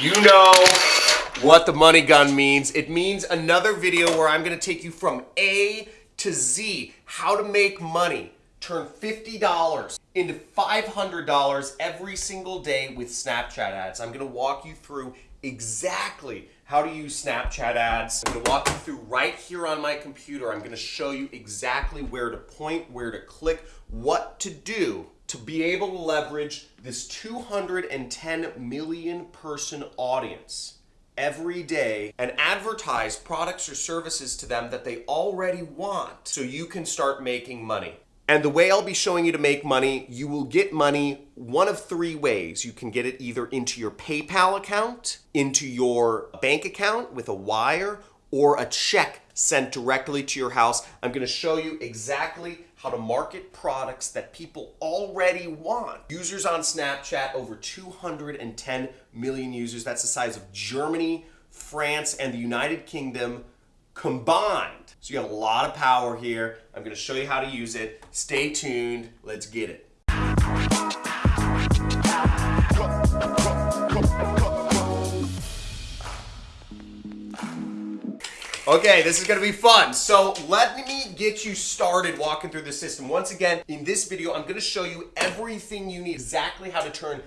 You know what the money gun means. It means another video where I'm gonna take you from A to Z, how to make money. Turn $50 into $500 every single day with Snapchat ads. I'm gonna walk you through exactly how to use Snapchat ads. I'm gonna walk you through right here on my computer. I'm gonna show you exactly where to point, where to click, what to do to be able to leverage this 210 million person audience every day and advertise products or services to them that they already want so you can start making money. And the way I'll be showing you to make money, you will get money one of three ways. You can get it either into your PayPal account, into your bank account with a wire, or a check sent directly to your house. I'm gonna show you exactly how to market products that people already want. Users on Snapchat, over 210 million users. That's the size of Germany, France, and the United Kingdom combined. So you have a lot of power here. I'm gonna show you how to use it. Stay tuned, let's get it. Okay, this is gonna be fun. So let me get you started walking through the system. Once again, in this video, I'm gonna show you everything you need, exactly how to turn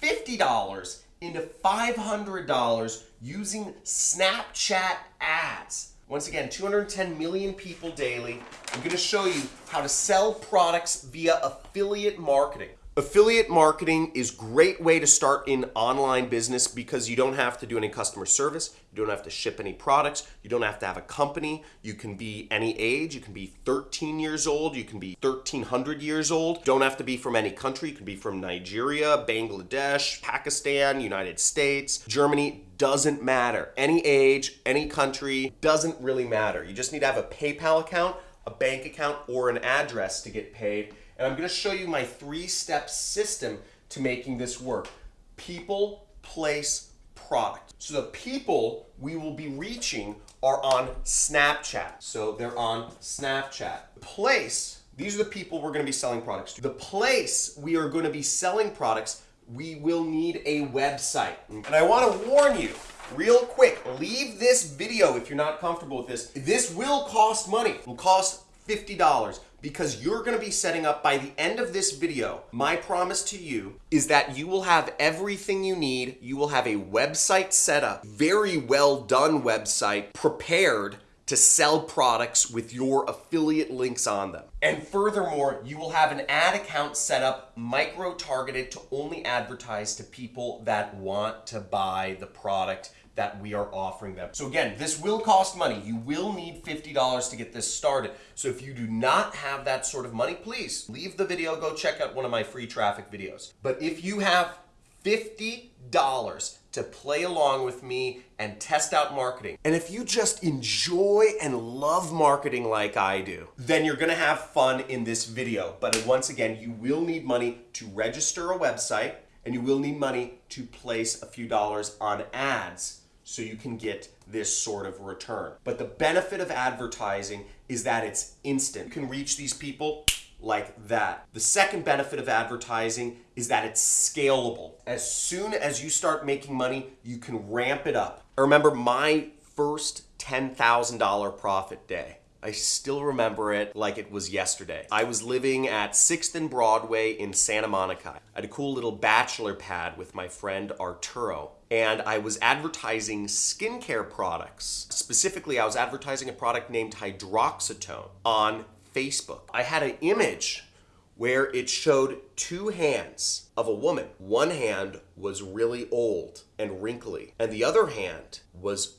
$50 into $500 using Snapchat ads. Once again, 210 million people daily. I'm gonna show you how to sell products via affiliate marketing. Affiliate marketing is great way to start in online business because you don't have to do any customer service, you don't have to ship any products, you don't have to have a company, you can be any age, you can be 13 years old, you can be 1300 years old, don't have to be from any country, you can be from Nigeria, Bangladesh, Pakistan, United States, Germany, doesn't matter. Any age, any country, doesn't really matter. You just need to have a PayPal account, a bank account, or an address to get paid and I'm gonna show you my three-step system to making this work. People, place, product. So the people we will be reaching are on Snapchat. So they're on Snapchat. Place, these are the people we're gonna be selling products to. The place we are gonna be selling products, we will need a website. And I wanna warn you, real quick, leave this video if you're not comfortable with this. This will cost money. It will cost $50 because you're gonna be setting up by the end of this video, my promise to you is that you will have everything you need. You will have a website set up, very well done website, prepared to sell products with your affiliate links on them. And furthermore, you will have an ad account set up micro targeted to only advertise to people that want to buy the product that we are offering them. So again, this will cost money. You will need $50 to get this started. So if you do not have that sort of money, please leave the video, go check out one of my free traffic videos. But if you have $50 to play along with me and test out marketing. And if you just enjoy and love marketing like I do, then you're gonna have fun in this video. But once again, you will need money to register a website and you will need money to place a few dollars on ads so you can get this sort of return. But the benefit of advertising is that it's instant. You can reach these people like that. The second benefit of advertising is that it's scalable. As soon as you start making money, you can ramp it up. I remember my first $10,000 profit day. I still remember it like it was yesterday. I was living at 6th and Broadway in Santa Monica. I had a cool little bachelor pad with my friend Arturo and I was advertising skincare products. Specifically, I was advertising a product named Hydroxatone on Facebook. I had an image where it showed two hands of a woman. One hand was really old and wrinkly, and the other hand was,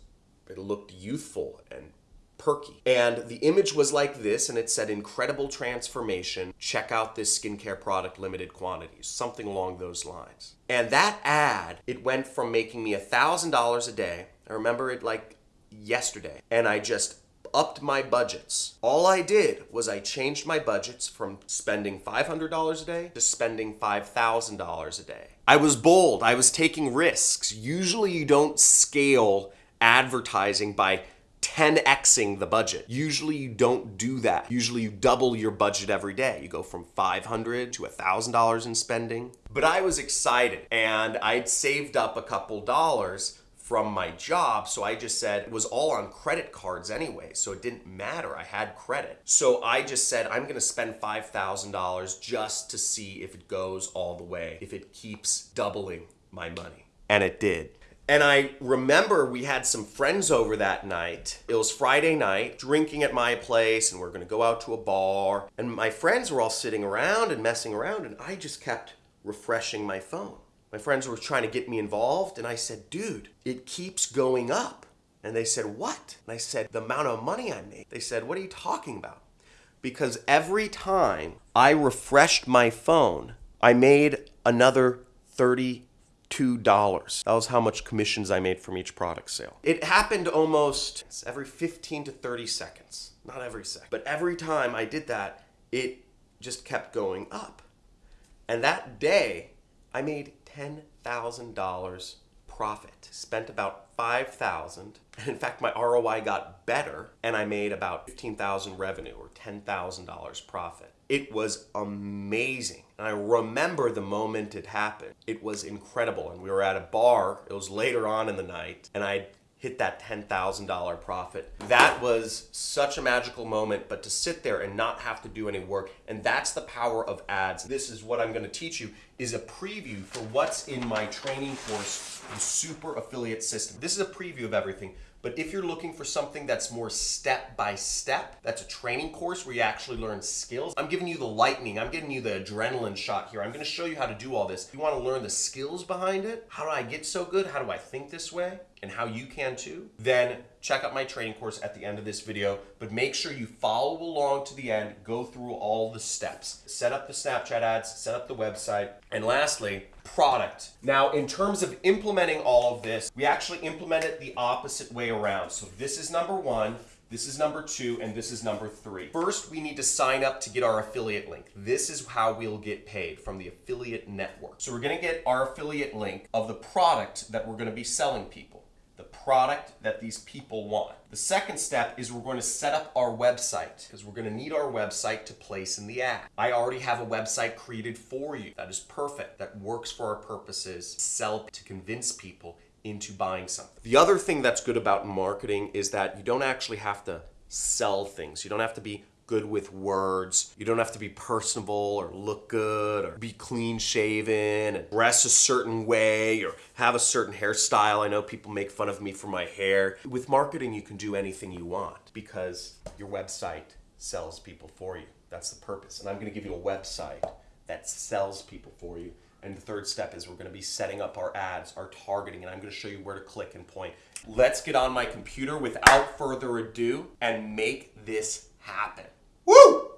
it looked youthful and perky. And the image was like this, and it said incredible transformation. Check out this skincare product, limited quantities, something along those lines. And that ad, it went from making me a $1,000 a day. I remember it like yesterday. And I just upped my budgets. All I did was I changed my budgets from spending $500 a day to spending $5,000 a day. I was bold. I was taking risks. Usually you don't scale advertising by 10xing the budget. Usually you don't do that. Usually you double your budget every day. You go from 500 to $1,000 in spending. But I was excited and I'd saved up a couple dollars from my job. So I just said it was all on credit cards anyway. So it didn't matter. I had credit. So I just said, I'm going to spend $5,000 just to see if it goes all the way, if it keeps doubling my money. And it did. And I remember we had some friends over that night. It was Friday night, drinking at my place, and we are gonna go out to a bar. And my friends were all sitting around and messing around, and I just kept refreshing my phone. My friends were trying to get me involved, and I said, dude, it keeps going up. And they said, what? And I said, the amount of money I made. They said, what are you talking about? Because every time I refreshed my phone, I made another 30 $2. That was how much commissions I made from each product sale. It happened almost every 15 to 30 seconds. Not every second, but every time I did that, it just kept going up. And that day, I made $10,000 profit. Spent about 5,000. And in fact, my ROI got better and I made about 15,000 revenue or $10,000 profit. It was amazing. And I remember the moment it happened. It was incredible. And we were at a bar, it was later on in the night, and I hit that $10,000 profit. That was such a magical moment, but to sit there and not have to do any work, and that's the power of ads. This is what I'm gonna teach you, is a preview for what's in my training course, the Super Affiliate System. This is a preview of everything. But if you're looking for something that's more step by step, that's a training course where you actually learn skills. I'm giving you the lightning, I'm giving you the adrenaline shot here. I'm gonna show you how to do all this. If you wanna learn the skills behind it, how do I get so good? How do I think this way? And how you can too, then check out my training course at the end of this video, but make sure you follow along to the end, go through all the steps. Set up the Snapchat ads, set up the website, and lastly, product. Now, in terms of implementing all of this, we actually implement it the opposite way around. So this is number one, this is number two, and this is number three. First, we need to sign up to get our affiliate link. This is how we'll get paid from the affiliate network. So we're gonna get our affiliate link of the product that we're gonna be selling people the product that these people want. The second step is we're going to set up our website because we're going to need our website to place in the ad. I already have a website created for you that is perfect, that works for our purposes, sell to convince people into buying something. The other thing that's good about marketing is that you don't actually have to sell things. You don't have to be good with words. You don't have to be personable or look good or be clean shaven and dress a certain way or have a certain hairstyle. I know people make fun of me for my hair. With marketing, you can do anything you want because your website sells people for you. That's the purpose. And I'm gonna give you a website that sells people for you. And the third step is we're gonna be setting up our ads, our targeting, and I'm gonna show you where to click and point. Let's get on my computer without further ado and make this happen. Woo!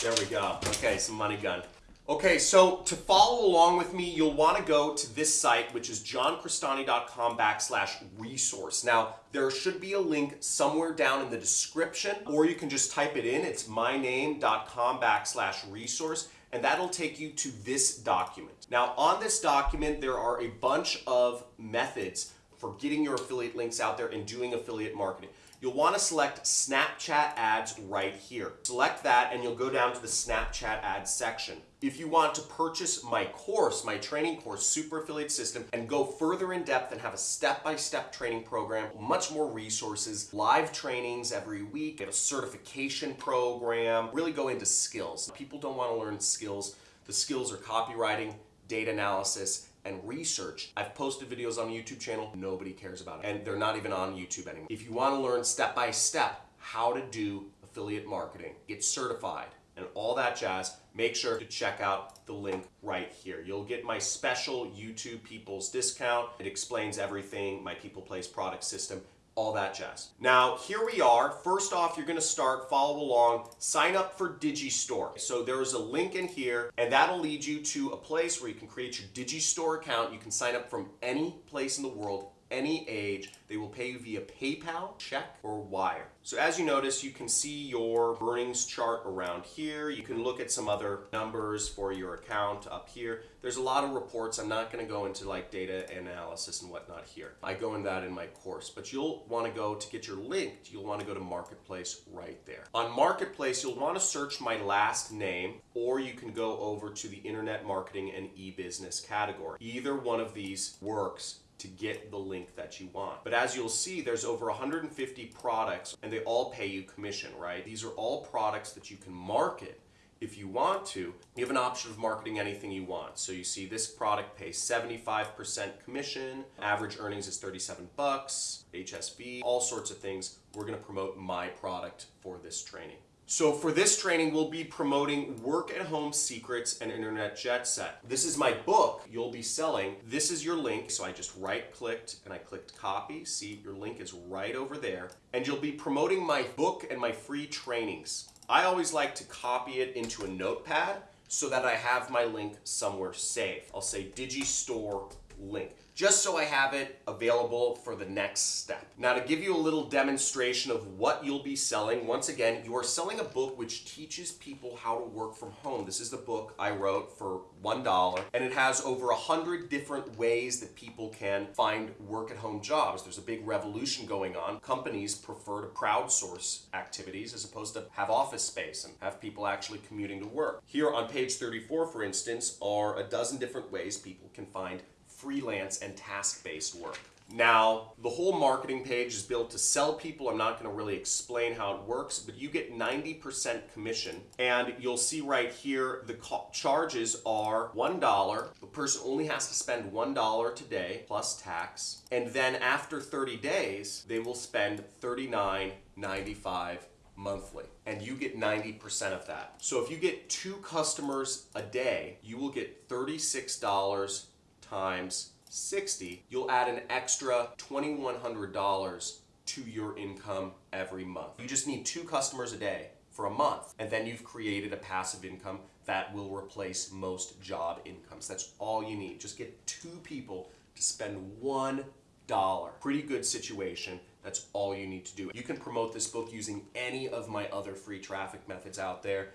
There we go. Okay, some money gun. Okay, so to follow along with me, you'll want to go to this site, which is johncrestani.com backslash resource. Now, there should be a link somewhere down in the description, or you can just type it in. It's myname.com backslash resource, and that'll take you to this document. Now, on this document, there are a bunch of methods for getting your affiliate links out there and doing affiliate marketing you'll want to select Snapchat ads right here. Select that and you'll go down to the Snapchat ads section. If you want to purchase my course, my training course, Super Affiliate System, and go further in depth and have a step-by-step -step training program, much more resources, live trainings every week, get a certification program, really go into skills. People don't want to learn skills. The skills are copywriting, data analysis, and research. I've posted videos on the YouTube channel, nobody cares about it. And they're not even on YouTube anymore. If you wanna learn step by step how to do affiliate marketing, get certified, and all that jazz, make sure to check out the link right here. You'll get my special YouTube People's discount. It explains everything, my People Place product system, all that jazz. Now, here we are. First off, you're gonna start, follow along, sign up for Digistore. So there's a link in here, and that'll lead you to a place where you can create your Digistore account. You can sign up from any place in the world any age. They will pay you via PayPal, check, or wire. So as you notice, you can see your earnings chart around here. You can look at some other numbers for your account up here. There's a lot of reports. I'm not going to go into like data analysis and whatnot here. I go in that in my course, but you'll want to go to get your link. You'll want to go to Marketplace right there. On Marketplace, you'll want to search my last name, or you can go over to the Internet Marketing and e-business category. Either one of these works to get the link that you want. But as you'll see, there's over 150 products and they all pay you commission, right? These are all products that you can market if you want to, you have an option of marketing anything you want. So you see this product pays 75% commission, average earnings is 37 bucks, HSV, all sorts of things. We're gonna promote my product for this training. So for this training, we'll be promoting Work at Home Secrets and Internet Jet Set. This is my book you'll be selling. This is your link. So I just right clicked and I clicked copy. See, your link is right over there. And you'll be promoting my book and my free trainings. I always like to copy it into a notepad so that I have my link somewhere safe. I'll say Digistore link just so I have it available for the next step. Now to give you a little demonstration of what you'll be selling, once again, you are selling a book which teaches people how to work from home. This is the book I wrote for $1 and it has over a hundred different ways that people can find work at home jobs. There's a big revolution going on. Companies prefer to crowdsource activities as opposed to have office space and have people actually commuting to work. Here on page 34, for instance, are a dozen different ways people can find freelance and task-based work. Now, the whole marketing page is built to sell people. I'm not going to really explain how it works, but you get 90% commission. And you'll see right here, the charges are $1. The person only has to spend $1 today plus tax. And then after 30 days, they will spend $39.95 monthly and you get 90% of that. So if you get two customers a day, you will get $36 times 60, you'll add an extra $2,100 to your income every month. You just need two customers a day for a month, and then you've created a passive income that will replace most job incomes. That's all you need. Just get two people to spend one dollar. Pretty good situation. That's all you need to do. You can promote this book using any of my other free traffic methods out there.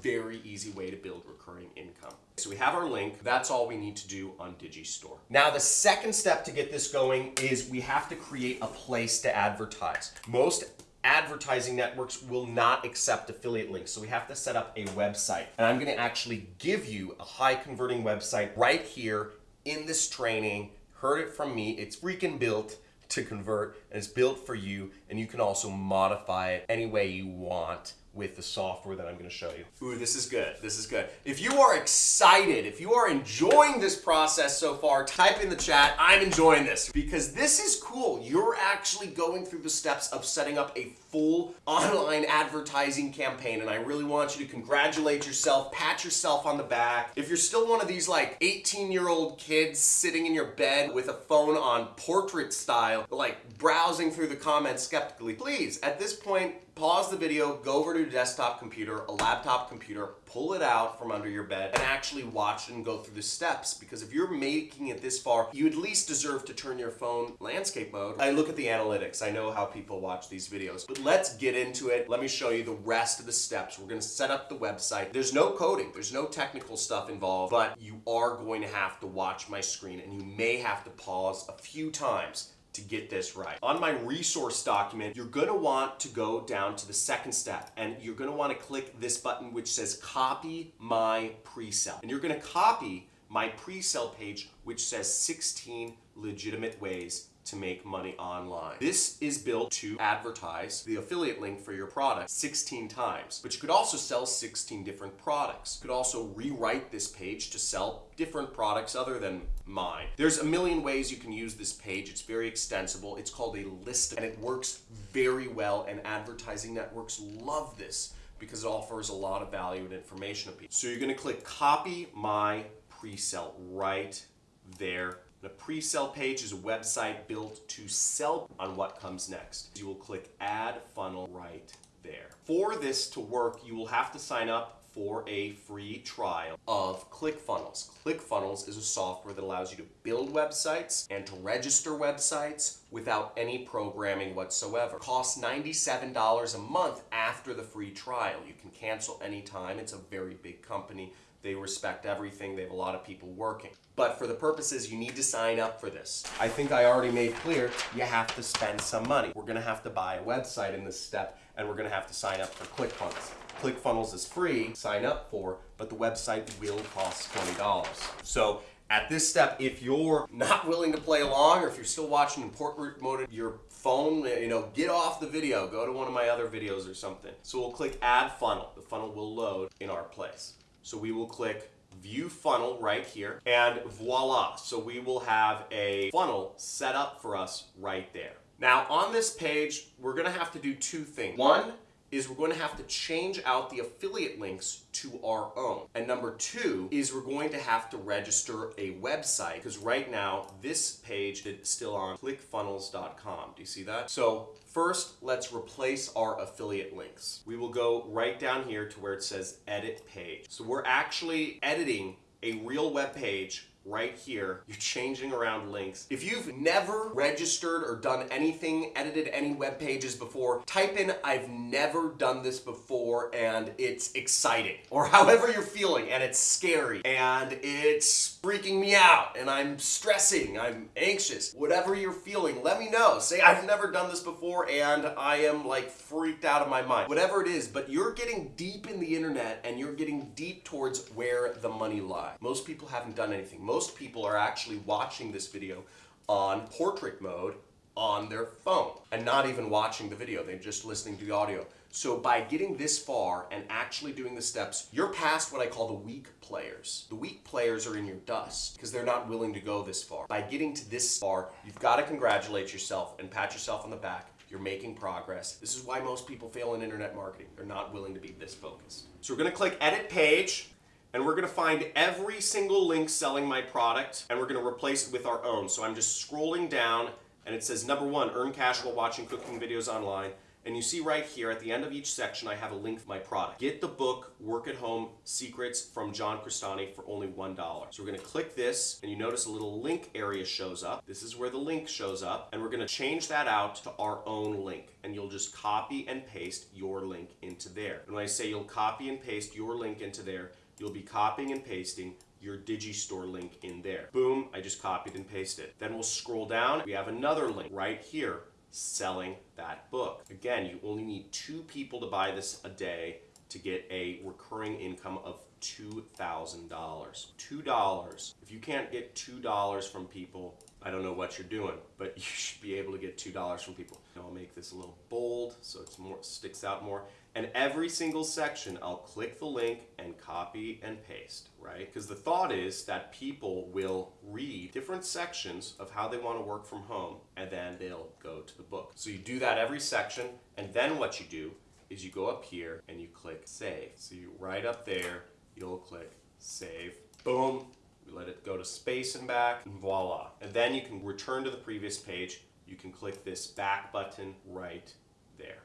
Very easy way to build recurring income. So we have our link. That's all we need to do on Digistore. Now the second step to get this going is we have to create a place to advertise. Most advertising networks will not accept affiliate links. So we have to set up a website. And I'm gonna actually give you a high converting website right here in this training. Heard it from me, it's freaking built to convert and it's built for you and you can also modify it any way you want with the software that I'm going to show you. Ooh, this is good. This is good. If you are excited, if you are enjoying this process so far, type in the chat, I'm enjoying this because this is cool. You're actually going through the steps of setting up a full online advertising campaign and I really want you to congratulate yourself, pat yourself on the back. If you're still one of these like 18 year old kids sitting in your bed with a phone on portrait style, like browsing through the comments skeptically, please, at this point, pause the video, go over to a desktop computer, a laptop computer, pull it out from under your bed and actually watch and go through the steps because if you're making it this far, you at least deserve to turn your phone landscape mode. I look at the analytics. I know how people watch these videos, but let's get into it. Let me show you the rest of the steps. We're gonna set up the website. There's no coding, there's no technical stuff involved, but you are going to have to watch my screen and you may have to pause a few times to get this right. On my resource document, you're gonna want to go down to the second step and you're gonna wanna click this button which says copy my pre-sale. And you're gonna copy my pre-sale page which says 16 legitimate ways to make money online. This is built to advertise the affiliate link for your product 16 times, but you could also sell 16 different products. You could also rewrite this page to sell different products other than mine. There's a million ways you can use this page. It's very extensible. It's called a list and it works very well and advertising networks love this because it offers a lot of value and information to people. So you're gonna click copy my pre-sale right there the pre-sale page is a website built to sell on what comes next. You will click add funnel right there. For this to work, you will have to sign up for a free trial of ClickFunnels. ClickFunnels is a software that allows you to build websites and to register websites without any programming whatsoever. It costs $97 a month after the free trial. You can cancel anytime. It's a very big company. They respect everything. They have a lot of people working. But for the purposes, you need to sign up for this. I think I already made clear you have to spend some money. We're going to have to buy a website in this step, and we're going to have to sign up for ClickFunnels. ClickFunnels is free, sign up for, but the website will cost $20. So at this step, if you're not willing to play along or if you're still watching in portrait mode your phone, you know, get off the video, go to one of my other videos or something. So we'll click add funnel. The funnel will load in our place. So we will click view funnel right here and voila. So we will have a funnel set up for us right there. Now on this page, we're gonna have to do two things. One, is we're going to have to change out the affiliate links to our own. And number two is we're going to have to register a website because right now this page is still on clickfunnels.com. Do you see that? So first, let's replace our affiliate links. We will go right down here to where it says edit page. So we're actually editing a real web page right here. You're changing around links. If you've never registered or done anything, edited any web pages before, type in I've never done this before and it's exciting or however you're feeling and it's scary and it's freaking me out and I'm stressing, I'm anxious. Whatever you're feeling, let me know. Say I've never done this before and I am like freaked out of my mind. Whatever it is, but you're getting deep in the internet and you're getting deep towards where the money lies. Most people haven't done anything. Most people are actually watching this video on portrait mode on their phone and not even watching the video, they're just listening to the audio. So by getting this far and actually doing the steps, you're past what I call the weak players. The weak players are in your dust because they're not willing to go this far. By getting to this far, you've got to congratulate yourself and pat yourself on the back. You're making progress. This is why most people fail in internet marketing. They're not willing to be this focused. So we're going to click edit page and we're gonna find every single link selling my product and we're gonna replace it with our own. So I'm just scrolling down and it says number one, earn cash while watching cooking videos online. And you see right here at the end of each section, I have a link for my product. Get the book, Work at Home Secrets from John Crestani for only $1. So we're gonna click this and you notice a little link area shows up. This is where the link shows up and we're gonna change that out to our own link and you'll just copy and paste your link into there. And when I say you'll copy and paste your link into there, you'll be copying and pasting your Digistore link in there. Boom, I just copied and pasted. Then we'll scroll down. We have another link right here selling that book. Again, you only need two people to buy this a day to get a recurring income of $2,000. $2. If you can't get $2 from people, I don't know what you're doing, but you should be able to get $2 from people. I'll make this a little bold so it's more sticks out more. And every single section, I'll click the link and copy and paste, right? Because the thought is that people will read different sections of how they want to work from home, and then they'll go to the book. So you do that every section, and then what you do is you go up here and you click save. So you right up there, you'll click save. Boom, we let it go to space and back, and voila. And then you can return to the previous page. You can click this back button right there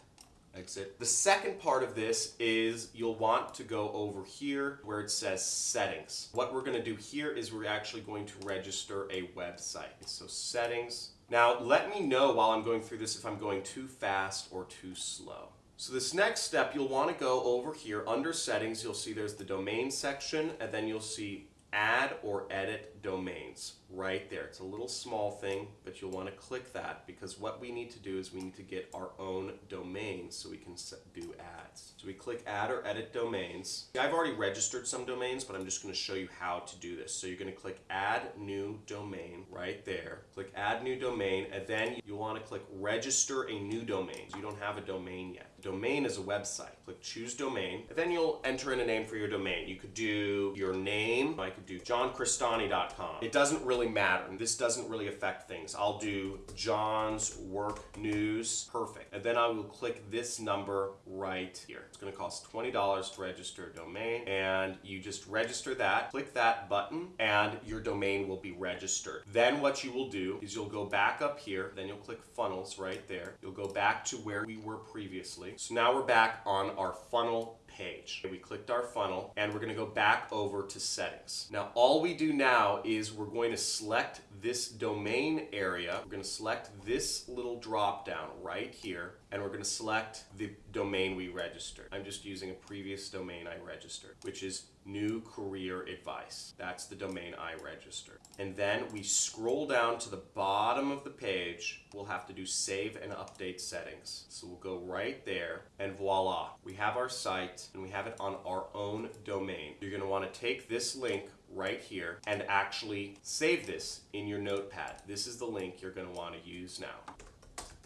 exit. The second part of this is you'll want to go over here where it says settings. What we're going to do here is we're actually going to register a website. So settings. Now let me know while I'm going through this if I'm going too fast or too slow. So this next step you'll want to go over here under settings. You'll see there's the domain section and then you'll see add or edit domains right there. It's a little small thing, but you'll want to click that because what we need to do is we need to get our own domain so we can do ads. So we click add or edit domains. I've already registered some domains, but I'm just going to show you how to do this. So you're going to click add new domain right there. Click add new domain and then you'll want to click register a new domain. You don't have a domain yet. Domain is a website. Click choose domain and then you'll enter in a name for your domain. You could do your name. I could do johncrestani.com. It doesn't really matter. And this doesn't really affect things. I'll do John's work news. Perfect. And then I will click this number right here. It's going to cost $20 to register a domain and you just register that. Click that button and your domain will be registered. Then what you will do is you'll go back up here. Then you'll click funnels right there. You'll go back to where we were previously. So now we're back on our funnel page. We clicked our funnel and we're gonna go back over to settings. Now all we do now is we're going to select this domain area. We're gonna select this little drop down right here and we're gonna select the domain we registered. I'm just using a previous domain I registered, which is new career advice. That's the domain I registered. And then we scroll down to the bottom of the page. We'll have to do save and update settings. So we'll go right there and voila, we have our site and we have it on our own domain. You're gonna wanna take this link right here and actually save this in your notepad. This is the link you're gonna wanna use now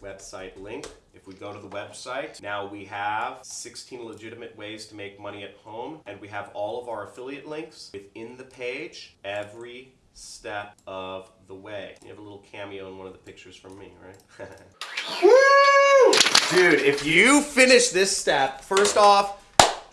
website link. If we go to the website, now we have 16 legitimate ways to make money at home, and we have all of our affiliate links within the page every step of the way. You have a little cameo in one of the pictures from me, right? Dude, if you finish this step, first off,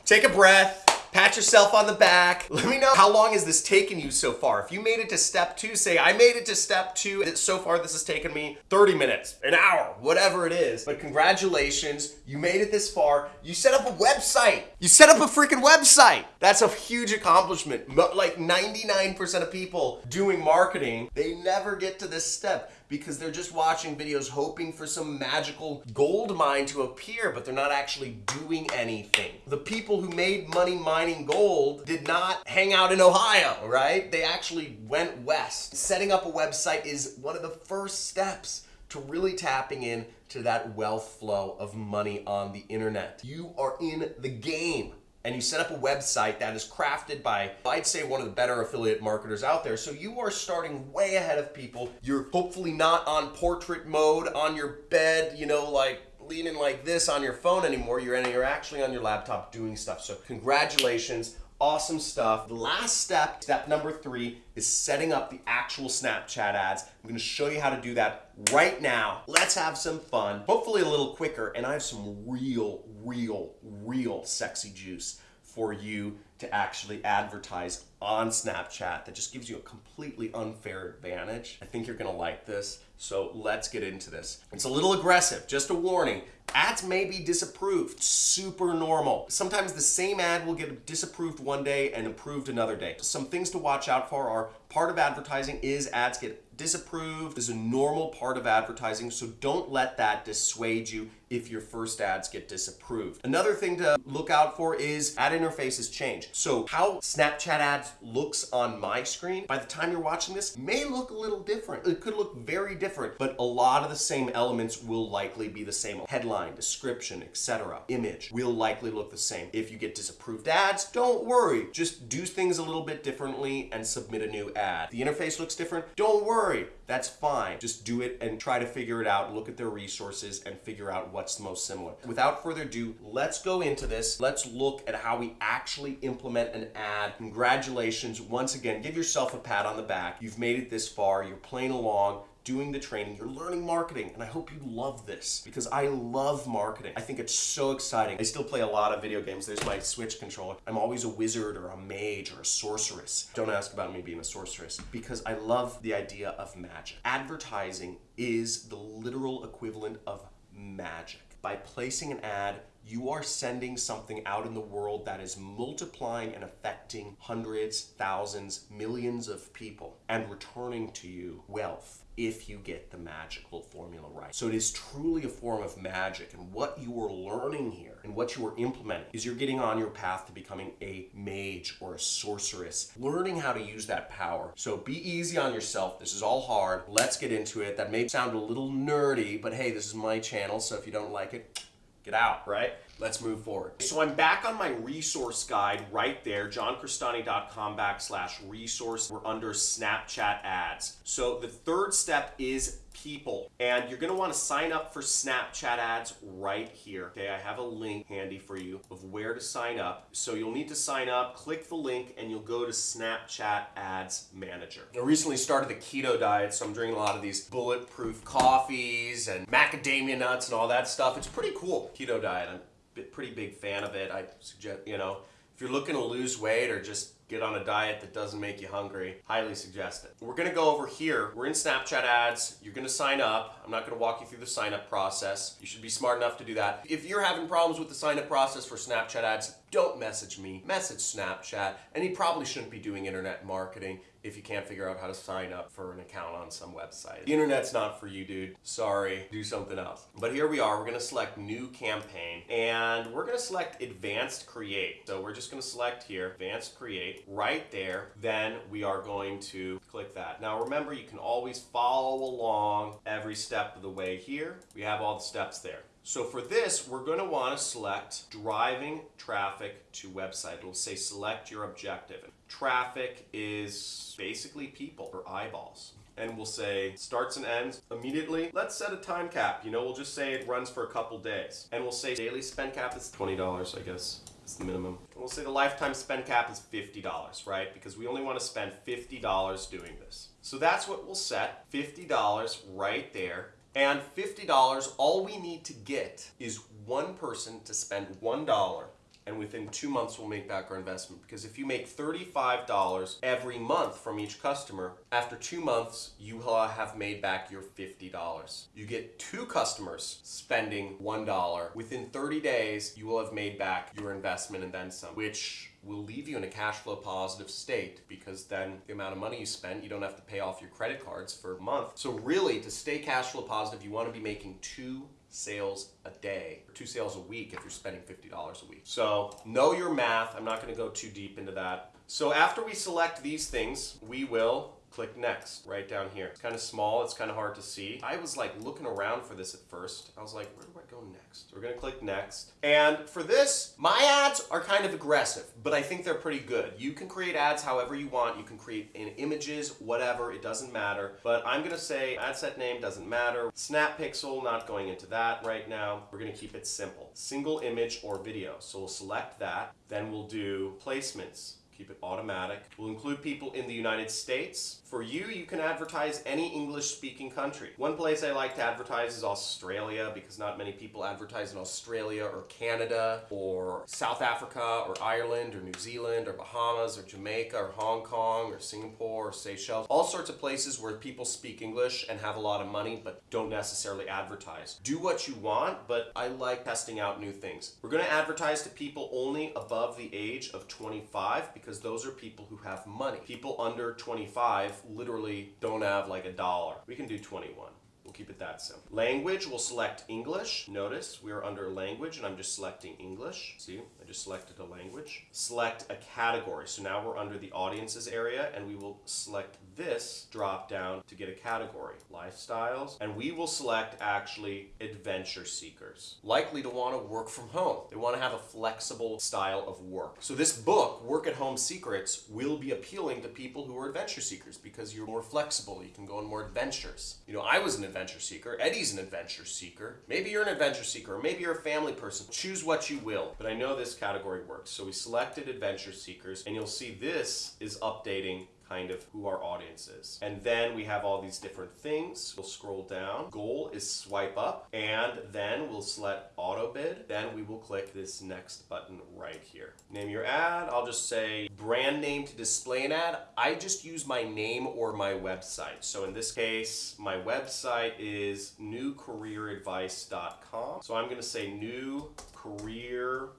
take a breath, Pat yourself on the back. Let me know how long has this taken you so far. If you made it to step two, say I made it to step two. So far this has taken me 30 minutes, an hour, whatever it is. But congratulations, you made it this far. You set up a website. You set up a freaking website. That's a huge accomplishment. Like 99% of people doing marketing, they never get to this step because they're just watching videos hoping for some magical gold mine to appear, but they're not actually doing anything. The people who made money mining gold did not hang out in Ohio, right? They actually went west. Setting up a website is one of the first steps to really tapping in to that wealth flow of money on the internet. You are in the game and you set up a website that is crafted by, I'd say, one of the better affiliate marketers out there. So you are starting way ahead of people. You're hopefully not on portrait mode on your bed, you know, like leaning like this on your phone anymore. You're, you're actually on your laptop doing stuff. So congratulations. Awesome stuff. The last step, step number three, is setting up the actual Snapchat ads. I'm gonna show you how to do that right now. Let's have some fun, hopefully a little quicker, and I have some real, real, real sexy juice for you to actually advertise on Snapchat that just gives you a completely unfair advantage. I think you're gonna like this, so let's get into this. It's a little aggressive, just a warning. Ads may be disapproved, super normal. Sometimes the same ad will get disapproved one day and approved another day. Some things to watch out for are part of advertising is ads get disapproved is a normal part of advertising, so don't let that dissuade you if your first ads get disapproved. Another thing to look out for is ad interfaces change. So how Snapchat ads looks on my screen, by the time you're watching this, may look a little different. It could look very different, but a lot of the same elements will likely be the same. Headline, description, etc. Image will likely look the same. If you get disapproved ads, don't worry. Just do things a little bit differently and submit a new ad. The interface looks different, don't worry. That's fine. Just do it and try to figure it out. Look at their resources and figure out what's most similar. Without further ado, let's go into this. Let's look at how we actually implement an ad. Congratulations. Once again, give yourself a pat on the back. You've made it this far. You're playing along doing the training, you're learning marketing, and I hope you love this because I love marketing. I think it's so exciting. I still play a lot of video games. There's my Switch controller. I'm always a wizard or a mage or a sorceress. Don't ask about me being a sorceress because I love the idea of magic. Advertising is the literal equivalent of magic. By placing an ad, you are sending something out in the world that is multiplying and affecting hundreds, thousands, millions of people and returning to you wealth if you get the magical formula right. So it is truly a form of magic and what you are learning here and what you are implementing is you're getting on your path to becoming a mage or a sorceress, learning how to use that power. So be easy on yourself. This is all hard. Let's get into it. That may sound a little nerdy, but hey, this is my channel, so if you don't like it, get out, right? Let's move forward. So I'm back on my resource guide right there, johncrestani.com backslash resource. We're under Snapchat ads. So the third step is people. And you're gonna wanna sign up for Snapchat ads right here. Okay, I have a link handy for you of where to sign up. So you'll need to sign up, click the link, and you'll go to Snapchat Ads Manager. I recently started the keto diet, so I'm drinking a lot of these bulletproof coffees and macadamia nuts and all that stuff. It's pretty cool, keto diet. I'm pretty big fan of it. I suggest, you know, If you're looking to lose weight or just get on a diet that doesn't make you hungry, highly suggest it. We're gonna go over here. We're in Snapchat ads. You're gonna sign up. I'm not gonna walk you through the sign up process. You should be smart enough to do that. If you're having problems with the sign up process for Snapchat ads, don't message me, message Snapchat. And you probably shouldn't be doing internet marketing if you can't figure out how to sign up for an account on some website. The internet's not for you, dude. Sorry, do something else. But here we are, we're gonna select new campaign and we're gonna select advanced create. So we're just gonna select here, advanced create, right there. Then we are going to click that. Now remember, you can always follow along every step of the way here. We have all the steps there. So for this, we're going to want to select driving traffic to website. It'll say select your objective. Traffic is basically people or eyeballs. And we'll say starts and ends immediately. Let's set a time cap. You know, we'll just say it runs for a couple days. And we'll say daily spend cap is $20, I guess. It's the minimum. And we'll say the lifetime spend cap is $50, right? Because we only want to spend $50 doing this. So that's what we'll set, $50 right there. And $50, all we need to get is one person to spend $1 and within two months we'll make back our investment. Because if you make $35 every month from each customer, after two months you have made back your $50. You get two customers spending $1. Within 30 days you will have made back your investment and then some, which will leave you in a cash flow positive state because then the amount of money you spent, you don't have to pay off your credit cards for a month. So really, to stay cash flow positive, you want to be making two sales a day, or two sales a week if you're spending $50 a week. So know your math. I'm not going to go too deep into that. So after we select these things, we will click next right down here. It's kind of small, it's kind of hard to see. I was like looking around for this at first. I was like, where next? We're gonna click next. And for this, my ads are kind of aggressive, but I think they're pretty good. You can create ads however you want. You can create in images, whatever, it doesn't matter. But I'm gonna say ad set name doesn't matter. Snap pixel, not going into that right now. We're gonna keep it simple. Single image or video. So we'll select that. Then we'll do placements keep it automatic. We'll include people in the United States. For you, you can advertise any English speaking country. One place I like to advertise is Australia because not many people advertise in Australia or Canada or South Africa or Ireland or New Zealand or Bahamas or Jamaica or Hong Kong or Singapore or Seychelles. All sorts of places where people speak English and have a lot of money but don't necessarily advertise. Do what you want, but I like testing out new things. We're going to advertise to people only above the age of 25 because because those are people who have money. People under 25 literally don't have like a dollar. We can do 21 We'll keep it that simple. Language, we'll select English. Notice we are under language and I'm just selecting English. See, just selected a language. Select a category. So now we're under the audiences area and we will select this drop down to get a category. Lifestyles. And we will select actually adventure seekers. Likely to want to work from home. They want to have a flexible style of work. So this book, Work at Home Secrets, will be appealing to people who are adventure seekers because you're more flexible. You can go on more adventures. You know, I was an adventure seeker. Eddie's an adventure seeker. Maybe you're an adventure seeker, maybe you're a family person. Choose what you will. But I know this category works. So we selected adventure seekers, and you'll see this is updating kind of who our audience is. And then we have all these different things. We'll scroll down. Goal is swipe up and then we'll select auto bid. Then we will click this next button right here. Name your ad. I'll just say brand name to display an ad. I just use my name or my website. So in this case, my website is newcareeradvice.com. So I'm going to say new career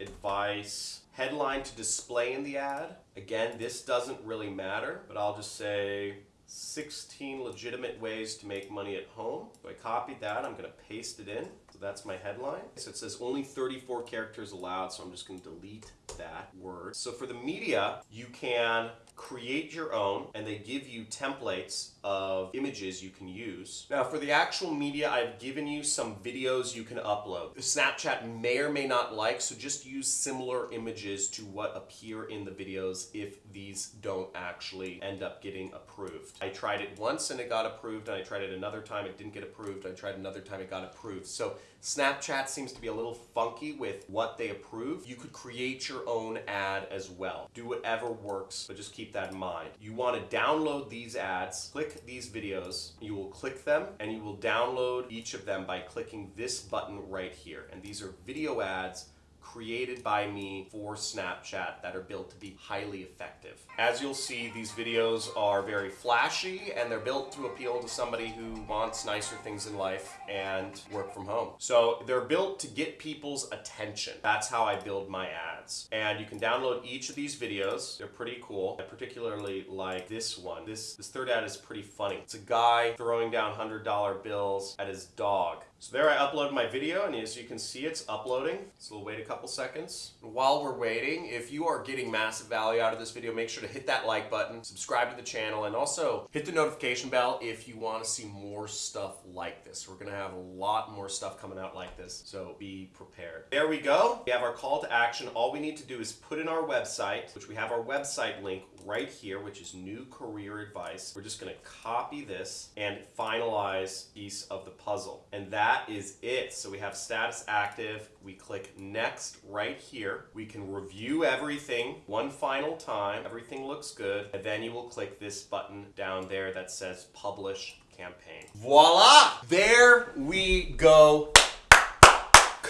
advice headline to display in the ad. Again, this doesn't really matter, but I'll just say 16 legitimate ways to make money at home. So I copied that, I'm gonna paste it in. So that's my headline. So it says only 34 characters allowed, so I'm just gonna delete that word. So for the media, you can create your own and they give you templates of images you can use. Now for the actual media, I've given you some videos you can upload. Snapchat may or may not like, so just use similar images to what appear in the videos if these don't actually end up getting approved. I tried it once and it got approved, and I tried it another time, it didn't get approved, I tried another time, it got approved. So Snapchat seems to be a little funky with what they approve. You could create your own ad as well. Do whatever works, but just keep that in mind. You want to download these ads, click these videos, you will click them, and you will download each of them by clicking this button right here. And these are video ads created by me for Snapchat that are built to be highly effective. As you'll see, these videos are very flashy and they're built to appeal to somebody who wants nicer things in life and work from home. So they're built to get people's attention. That's how I build my ads. And you can download each of these videos. They're pretty cool. I particularly like this one. This, this third ad is pretty funny. It's a guy throwing down $100 bills at his dog. So there I uploaded my video and as you can see it's uploading. It's a little way a couple seconds. While we're waiting, if you are getting massive value out of this video, make sure to hit that like button, subscribe to the channel, and also hit the notification bell if you want to see more stuff like this. We're going to have a lot more stuff coming out like this, so be prepared. There we go. We have our call to action. All we need to do is put in our website, which we have our website link right here, which is new career advice. We're just going to copy this and finalize piece of the puzzle. And that that is it. So we have status active. We click next right here. We can review everything one final time. Everything looks good. And then you will click this button down there that says publish campaign. Voila! There we go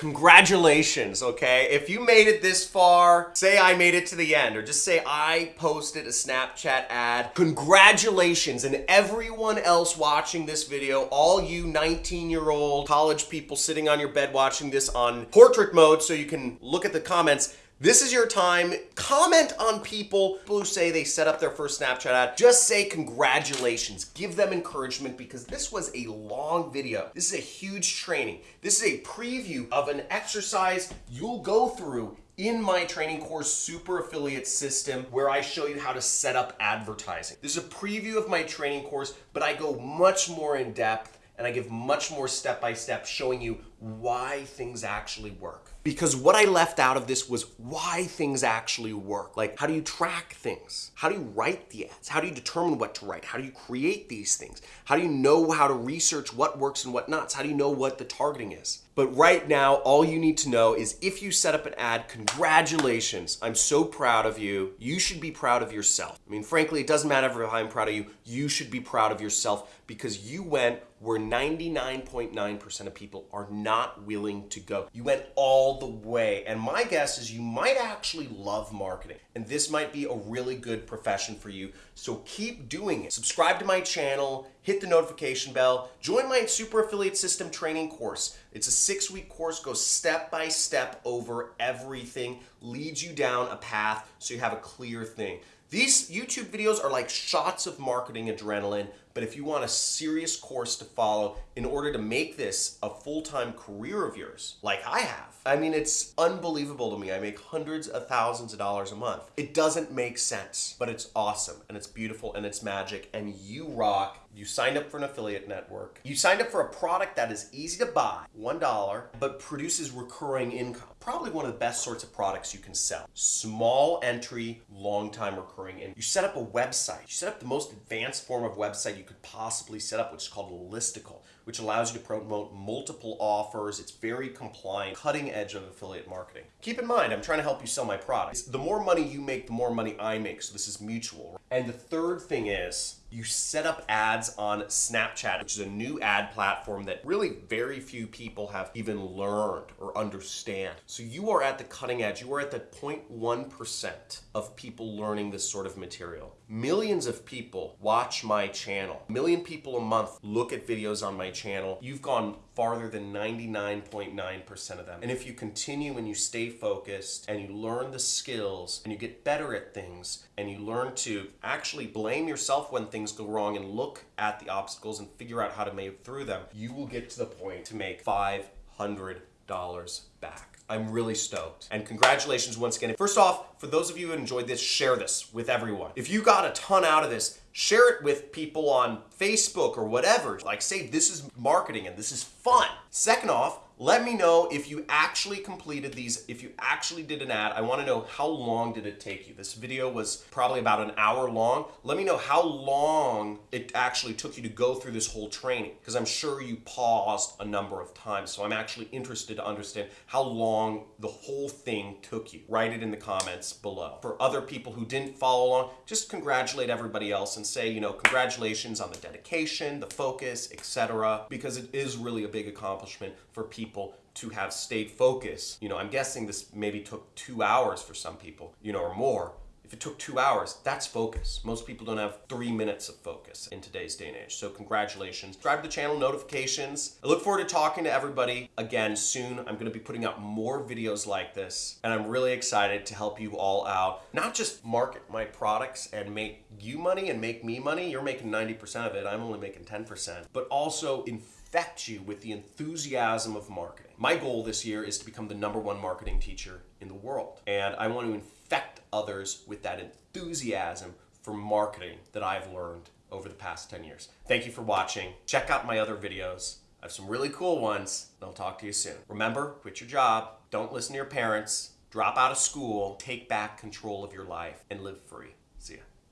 congratulations, okay? If you made it this far, say I made it to the end, or just say I posted a Snapchat ad, congratulations. And everyone else watching this video, all you 19-year-old college people sitting on your bed watching this on portrait mode so you can look at the comments, this is your time. Comment on people who say they set up their first Snapchat ad. Just say congratulations. Give them encouragement because this was a long video. This is a huge training. This is a preview of an exercise you'll go through in my training course, Super Affiliate System, where I show you how to set up advertising. This is a preview of my training course, but I go much more in depth and I give much more step-by-step -step showing you why things actually work. Because what I left out of this was why things actually work. Like, how do you track things? How do you write the ads? How do you determine what to write? How do you create these things? How do you know how to research what works and what not? How do you know what the targeting is? But right now, all you need to know is if you set up an ad, congratulations. I'm so proud of you. You should be proud of yourself. I mean, frankly, it doesn't matter if I'm proud of you. You should be proud of yourself because you went where 99.9% of people are not willing to go. You went all the way. And my guess is you might actually love marketing. And this might be a really good profession for you. So keep doing it. Subscribe to my channel, hit the notification bell, join my Super Affiliate System training course. It's a six week course, goes step by step over everything, leads you down a path so you have a clear thing. These YouTube videos are like shots of marketing adrenaline, but if you want a serious course to follow in order to make this a full-time career of yours, like I have, I mean, it's unbelievable to me. I make hundreds of thousands of dollars a month. It doesn't make sense, but it's awesome and it's beautiful and it's magic and you rock. You signed up for an affiliate network. You signed up for a product that is easy to buy, $1, but produces recurring income probably one of the best sorts of products you can sell. Small entry, long time recurring and You set up a website. You set up the most advanced form of website you could possibly set up, which is called a listicle, which allows you to promote multiple offers. It's very compliant, cutting edge of affiliate marketing. Keep in mind, I'm trying to help you sell my products. The more money you make, the more money I make, so this is mutual. And the third thing is, you set up ads on Snapchat, which is a new ad platform that really very few people have even learned or understand. So you are at the cutting edge. You are at the 0.1% of people learning this sort of material. Millions of people watch my channel. A million people a month look at videos on my channel. You've gone farther than 99.9% of them. And if you continue and you stay focused and you learn the skills and you get better at things and you learn to actually blame yourself when things go wrong and look at the obstacles and figure out how to move through them, you will get to the point to make $500 back. I'm really stoked. And congratulations once again. First off, for those of you who enjoyed this, share this with everyone. If you got a ton out of this, share it with people on Facebook or whatever. Like say this is marketing and this is fun. Second off, let me know if you actually completed these, if you actually did an ad. I wanna know how long did it take you. This video was probably about an hour long. Let me know how long it actually took you to go through this whole training because I'm sure you paused a number of times. So I'm actually interested to understand how long the whole thing took you. Write it in the comments below. For other people who didn't follow along, just congratulate everybody else and say, you know, congratulations on the dedication, the focus, etc. because it is really a big accomplishment for people to have stayed focused. You know, I'm guessing this maybe took two hours for some people, you know, or more. If it took two hours, that's focus. Most people don't have three minutes of focus in today's day and age. So congratulations. Subscribe to the channel, notifications. I look forward to talking to everybody again soon. I'm gonna be putting out more videos like this, and I'm really excited to help you all out. Not just market my products and make you money and make me money. You're making 90% of it, I'm only making 10%. But also infect you with the enthusiasm of marketing. My goal this year is to become the number one marketing teacher in the world. And I want to infect others with that enthusiasm for marketing that I've learned over the past 10 years. Thank you for watching. Check out my other videos. I have some really cool ones, and I'll talk to you soon. Remember, quit your job, don't listen to your parents, drop out of school, take back control of your life, and live free. See ya.